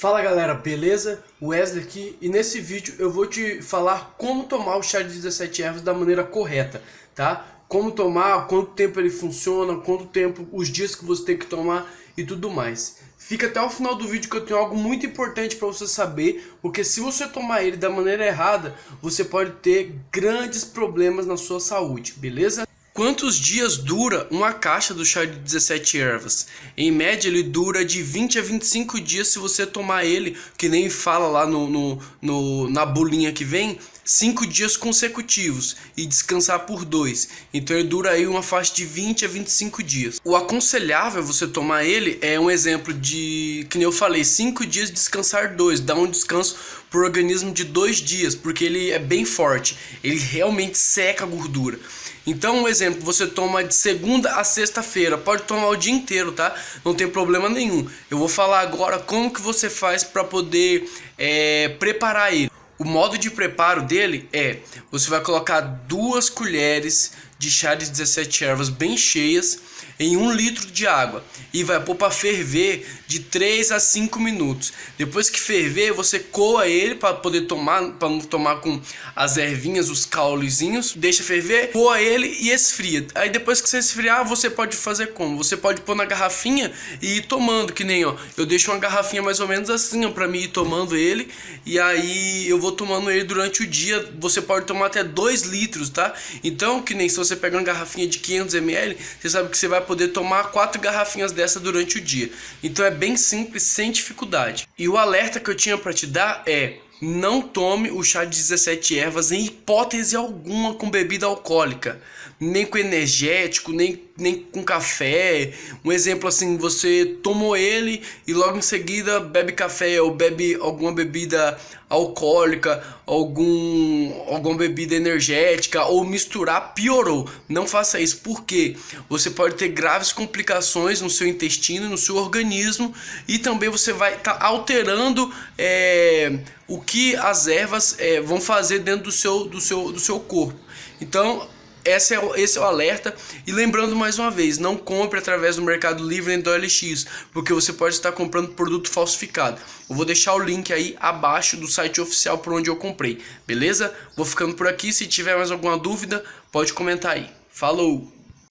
Fala galera, beleza? Wesley aqui e nesse vídeo eu vou te falar como tomar o chá de 17 ervas da maneira correta, tá? Como tomar, quanto tempo ele funciona, quanto tempo, os dias que você tem que tomar e tudo mais. Fica até o final do vídeo que eu tenho algo muito importante para você saber, porque se você tomar ele da maneira errada, você pode ter grandes problemas na sua saúde, beleza? Quantos dias dura uma caixa do chá de 17 ervas? Em média ele dura de 20 a 25 dias se você tomar ele, que nem fala lá no, no, no na bolinha que vem, 5 dias consecutivos e descansar por 2. Então ele dura aí uma faixa de 20 a 25 dias. O aconselhável você tomar ele é um exemplo de, que nem eu falei, 5 dias descansar 2, dá um descanso pro organismo de 2 dias, porque ele é bem forte, ele realmente seca a gordura. Então, um exemplo, você toma de segunda a sexta-feira, pode tomar o dia inteiro, tá? Não tem problema nenhum. Eu vou falar agora como que você faz para poder é, preparar ele. O modo de preparo dele é, você vai colocar duas colheres de chá de 17 ervas bem cheias em um litro de água e vai pôr para ferver de 3 a 5 minutos. Depois que ferver, você coa ele para poder tomar, para tomar com as ervinhas, os caulezinhos, deixa ferver, coa ele e esfria. Aí depois que você esfriar, você pode fazer como? Você pode pôr na garrafinha e ir tomando, que nem ó, eu deixo uma garrafinha mais ou menos assim, ó, para mim ir tomando ele e aí eu vou tomando ele durante o dia. Você pode tomar até 2 litros, tá? Então, que nem se você você pega uma garrafinha de 500ml, você sabe que você vai poder tomar quatro garrafinhas dessa durante o dia. Então é bem simples, sem dificuldade. E o alerta que eu tinha para te dar é não tome o chá de 17 ervas em hipótese alguma com bebida alcoólica, nem com energético, nem, nem com café. Um exemplo assim, você tomou ele e logo em seguida bebe café ou bebe alguma bebida alcoólica, algum, alguma bebida energética ou misturar, piorou. Não faça isso, porque você pode ter graves complicações no seu intestino, no seu organismo e também você vai estar tá alterando é, o que as ervas é, vão fazer dentro do seu, do seu, do seu corpo. Então, esse é, o, esse é o alerta. E lembrando mais uma vez, não compre através do Mercado Livre nem do OLX, porque você pode estar comprando produto falsificado. Eu vou deixar o link aí abaixo do site oficial por onde eu comprei, beleza? Vou ficando por aqui, se tiver mais alguma dúvida, pode comentar aí. Falou!